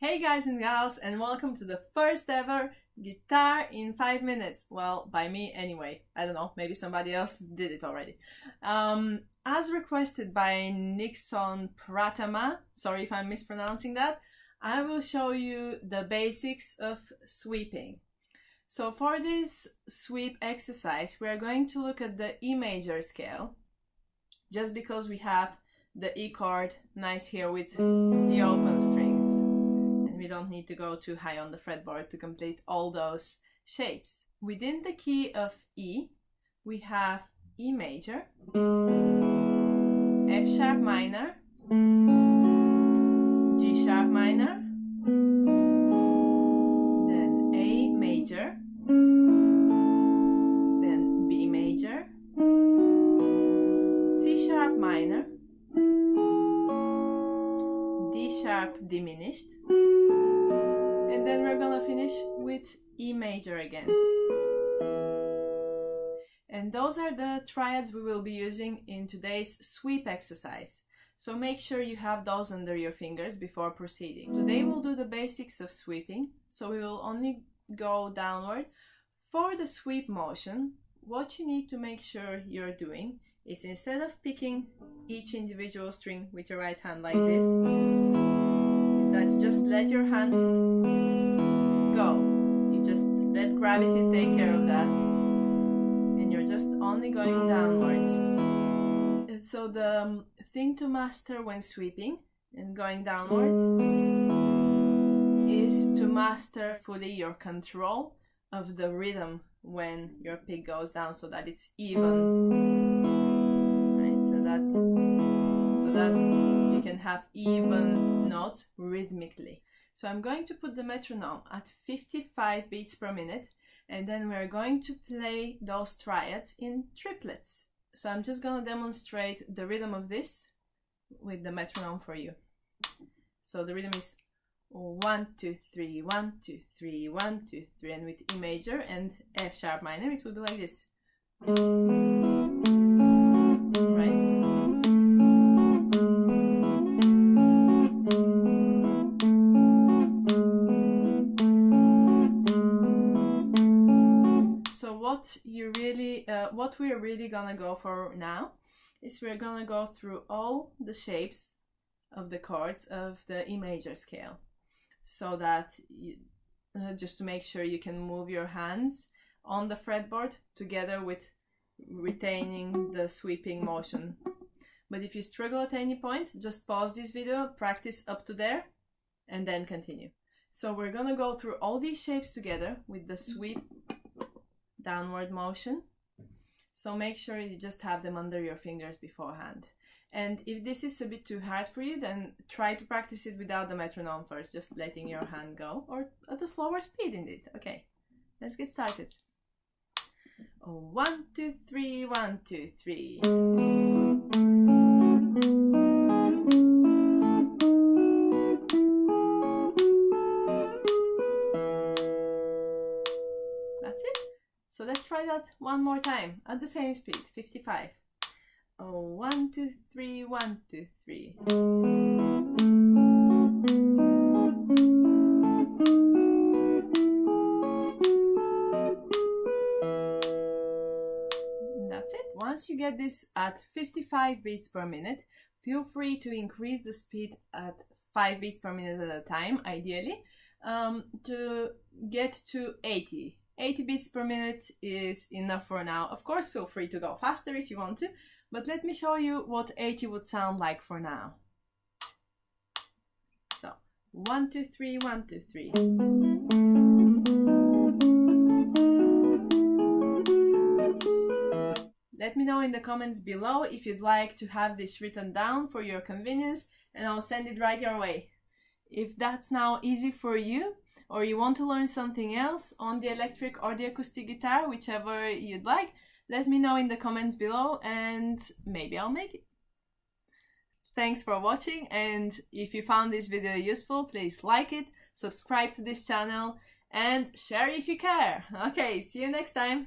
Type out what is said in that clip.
Hey guys and gals and welcome to the first ever guitar in 5 minutes. Well, by me anyway. I don't know, maybe somebody else did it already. Um, as requested by Nixon Pratama, sorry if I'm mispronouncing that, I will show you the basics of sweeping. So for this sweep exercise, we are going to look at the E major scale, just because we have the E chord nice here with the open strings we don't need to go too high on the fretboard to complete all those shapes. Within the key of E, we have E major, F sharp minor, sharp diminished, and then we're gonna finish with E major again. And those are the triads we will be using in today's sweep exercise. So make sure you have those under your fingers before proceeding. Today we'll do the basics of sweeping, so we will only go downwards. For the sweep motion, what you need to make sure you're doing is instead of picking each individual string with your right hand like this, is that just let your hand go. You just let gravity take care of that. And you're just only going downwards. And so the um, thing to master when sweeping and going downwards is to master fully your control of the rhythm when your pick goes down so that it's even. Right, so that that you can have even notes rhythmically. So I'm going to put the metronome at 55 beats per minute and then we're going to play those triads in triplets. So I'm just going to demonstrate the rhythm of this with the metronome for you. So the rhythm is one, two, three, one, two, three, one, two, three, and with E major and F sharp minor, it would be like this. What you really uh, what we're really gonna go for now is we're gonna go through all the shapes of the chords of the E major scale so that you, uh, just to make sure you can move your hands on the fretboard together with retaining the sweeping motion. But if you struggle at any point just pause this video practice up to there and then continue. So we're gonna go through all these shapes together with the sweep downward motion. So make sure you just have them under your fingers beforehand. And if this is a bit too hard for you, then try to practice it without the metronome first, just letting your hand go, or at a slower speed indeed. Okay, let's get started. Oh, one, two, three, one, two, three. Let's try that one more time at the same speed, 55. Oh, one, two, three, one, two, three. That's it. Once you get this at 55 beats per minute, feel free to increase the speed at 5 beats per minute at a time, ideally, um, to get to 80 80 beats per minute is enough for now. Of course, feel free to go faster if you want to, but let me show you what 80 would sound like for now. So, one, two, three, one, two, three. Let me know in the comments below if you'd like to have this written down for your convenience and I'll send it right your way. If that's now easy for you, or you want to learn something else on the electric or the acoustic guitar, whichever you'd like, let me know in the comments below and maybe I'll make it. Thanks for watching and if you found this video useful, please like it, subscribe to this channel and share if you care. Okay, see you next time.